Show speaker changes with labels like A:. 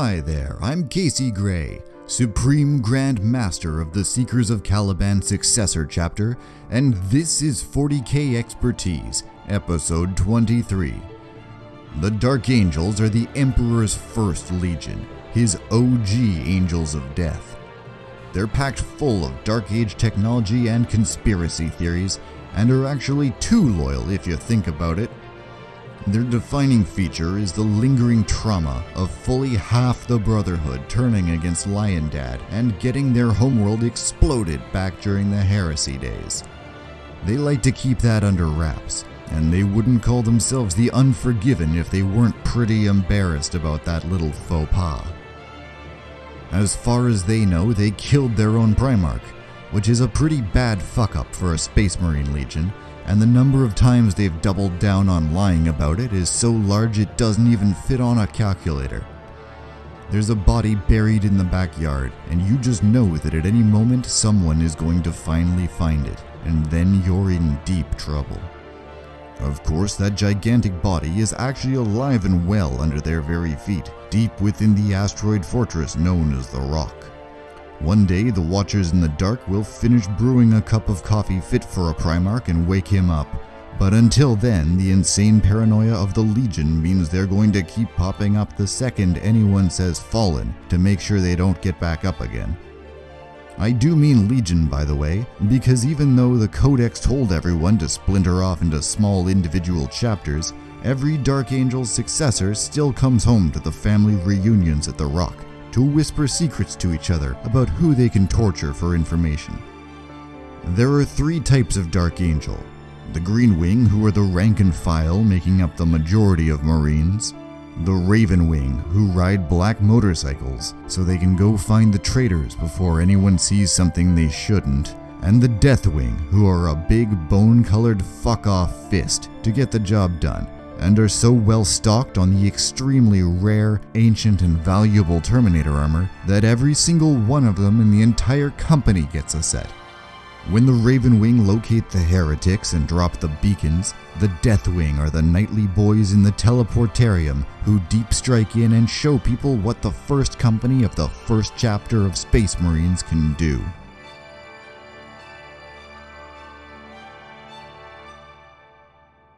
A: Hi there, I'm Casey Gray, Supreme Grand Master of the Seekers of Caliban Successor Chapter, and this is 40k Expertise, Episode 23. The Dark Angels are the Emperor's first legion, his OG Angels of Death. They're packed full of Dark Age technology and conspiracy theories, and are actually too loyal if you think about it. Their defining feature is the lingering trauma of fully half the Brotherhood turning against Lion Dad and getting their homeworld exploded back during the heresy days. They like to keep that under wraps, and they wouldn't call themselves the Unforgiven if they weren't pretty embarrassed about that little faux pas. As far as they know, they killed their own Primarch, which is a pretty bad fuck up for a Space Marine Legion, and the number of times they've doubled down on lying about it is so large it doesn't even fit on a calculator. There's a body buried in the backyard, and you just know that at any moment someone is going to finally find it, and then you're in deep trouble. Of course, that gigantic body is actually alive and well under their very feet, deep within the asteroid fortress known as the Rock. One day, the Watchers in the Dark will finish brewing a cup of coffee fit for a Primarch and wake him up. But until then, the insane paranoia of the Legion means they're going to keep popping up the second anyone says fallen to make sure they don't get back up again. I do mean Legion, by the way, because even though the Codex told everyone to splinter off into small individual chapters, every Dark Angel's successor still comes home to the family reunions at the Rock to whisper secrets to each other about who they can torture for information. There are three types of Dark Angel. The Green Wing, who are the rank and file making up the majority of Marines, the Raven Wing, who ride black motorcycles so they can go find the traitors before anyone sees something they shouldn't, and the Death Wing, who are a big bone colored fuck off fist to get the job done and are so well stocked on the extremely rare, ancient, and valuable Terminator armor that every single one of them in the entire company gets a set. When the Raven Wing locate the heretics and drop the beacons, the Deathwing are the knightly boys in the teleportarium who deep strike in and show people what the first company of the first chapter of Space Marines can do.